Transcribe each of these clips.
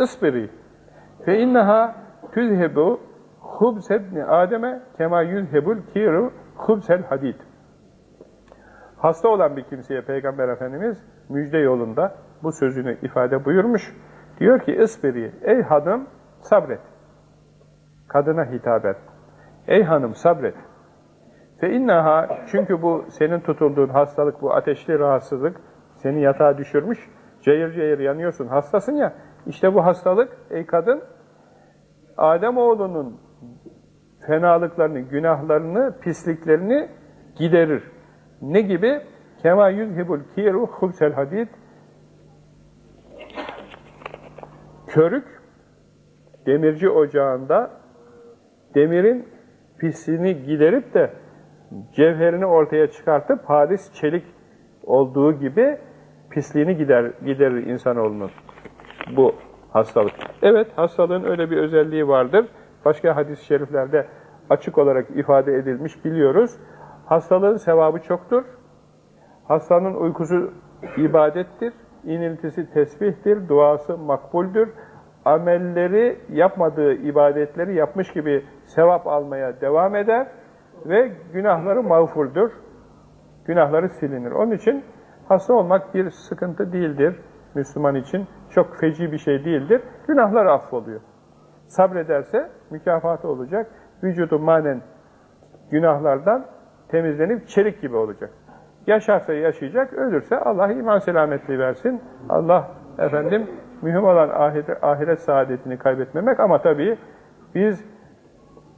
ısbiri fe inneha tüzhebu hubsebni ademe kema yüzhebul kiru hubsel hadid. Hasta olan bir kimseye Peygamber Efendimiz müjde yolunda bu sözünü ifade buyurmuş. Diyor ki ısbiri, ey hanım sabret. Kadına hitaben. Ey hanım sabret. Fe innaha çünkü bu senin tutulduğun hastalık, bu ateşli rahatsızlık seni yatağa düşürmüş. Cayır cayır yanıyorsun, hastasın ya. İşte bu hastalık ey kadın Adem oğlunun fenalıklarını, günahlarını, pisliklerini giderir. Ne gibi? Kema yüzhibul kiru hubsel hadid Körük demirci ocağında demirin pisliğini giderip de cevherini ortaya çıkartıp hadis çelik olduğu gibi pisliğini gider, giderir insanoğlunun bu hastalık. Evet, hastalığın öyle bir özelliği vardır. Başka hadis-i şeriflerde açık olarak ifade edilmiş biliyoruz. Hastalığın sevabı çoktur. Hastanın uykusu ibadettir. İniltisi tesbihtir. Duası makbuldür. Amelleri yapmadığı ibadetleri yapmış gibi sevap almaya devam eder ve günahları mağfurdur. Günahları silinir. Onun için hasta olmak bir sıkıntı değildir Müslüman için. Çok feci bir şey değildir. Günahlar affoluyor. Sabrederse mükafatı olacak. Vücudu manen günahlardan temizlenip çelik gibi olacak. Yaşarsa yaşayacak, ölürse Allah iman selametliği versin. Allah efendim mühim olan ahiret, ahiret saadetini kaybetmemek ama tabii biz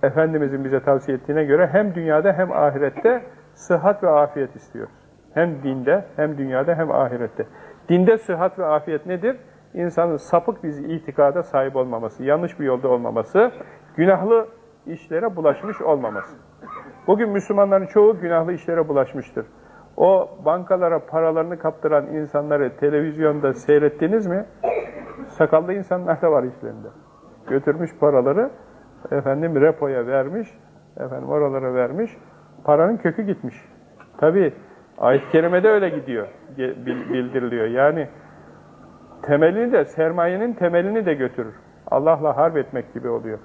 Efendimizin bize tavsiye ettiğine göre hem dünyada hem ahirette sıhhat ve afiyet istiyoruz. Hem dinde, hem dünyada, hem ahirette. Dinde sıhhat ve afiyet nedir? İnsanın sapık bir itikada sahip olmaması, yanlış bir yolda olmaması, günahlı işlere bulaşmış olmaması. Bugün Müslümanların çoğu günahlı işlere bulaşmıştır. O bankalara paralarını kaptıran insanları televizyonda seyrettiniz mi? Sakallı insanlar da var işlerinde. Götürmüş paraları, efendim repoya vermiş, efendim oralara vermiş, paranın kökü gitmiş. Tabi ayet-i kerimede öyle gidiyor, bildiriliyor. Yani temelini de, sermayenin temelini de götürür. Allah'la harp etmek gibi oluyor.